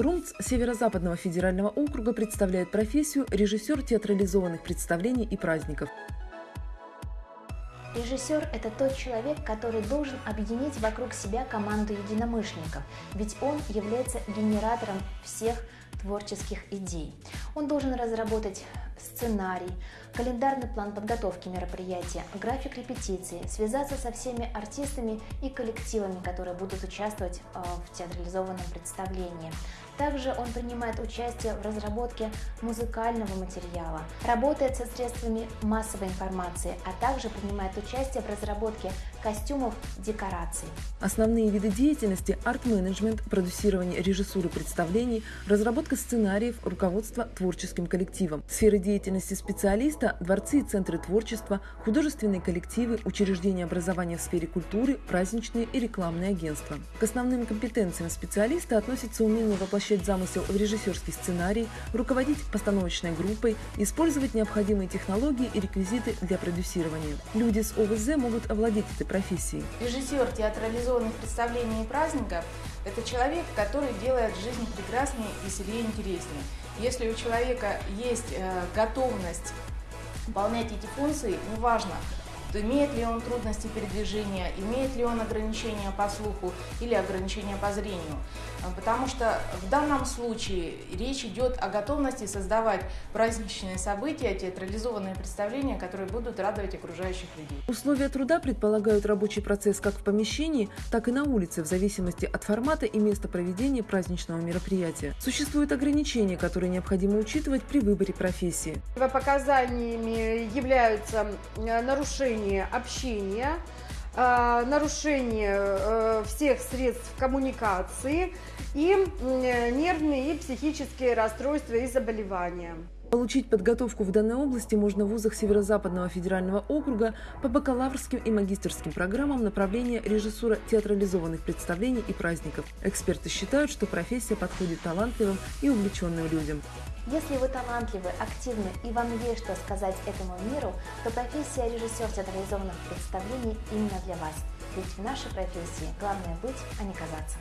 РУМЦ Северо-Западного федерального округа представляет профессию режиссер театрализованных представлений и праздников. Режиссер – это тот человек, который должен объединить вокруг себя команду единомышленников, ведь он является генератором всех творческих идей. Он должен разработать сценарий, календарный план подготовки мероприятия, график репетиции, связаться со всеми артистами и коллективами, которые будут участвовать э, в театрализованном представлении. Также он принимает участие в разработке музыкального материала, работает со средствами массовой информации, а также принимает участие в разработке костюмов, декораций. Основные виды деятельности – арт-менеджмент, продюсирование режиссуры представлений, разработка сценариев, руководство творческим коллективом. Сферы деятельности специалиста – дворцы и центры творчества, художественные коллективы, учреждения образования в сфере культуры, праздничные и рекламные агентства. К основным компетенциям специалиста относится умение воплощать замысел в режиссерский сценарий, руководить постановочной группой, использовать необходимые технологии и реквизиты для продюсирования. Люди с ОВЗ могут овладеть этой профессией. Режиссер театрализованных представлений и праздников – это человек, который делает жизнь прекраснее, веселее, интереснее. Если у человека есть э, готовность выполнять эти функции, неважно, имеет ли он трудности передвижения, имеет ли он ограничения по слуху или ограничения по зрению. А, потому что в данном случае речь идет о готовности создавать праздничные события, театрализованные представления, которые будут радовать окружающих людей. Условия труда предполагают рабочий процесс как в помещении, так и на улице, в зависимости от формата и места проведения праздничного мероприятия. Существуют ограничения, которые необходимо учитывать при выборе профессии. Показаниями являются нарушения нарушение общения, э, нарушение э, всех средств коммуникации и нервные и психические расстройства и заболевания. Получить подготовку в данной области можно в вузах Северо-Западного федерального округа по бакалаврским и магистрским программам направления режиссура театрализованных представлений и праздников. Эксперты считают, что профессия подходит талантливым и увлеченным людям. Если вы талантливы, активны и вам есть что сказать этому миру, то профессия режиссер театрализованных представлений именно для вас. Ведь в нашей профессии главное быть, а не казаться.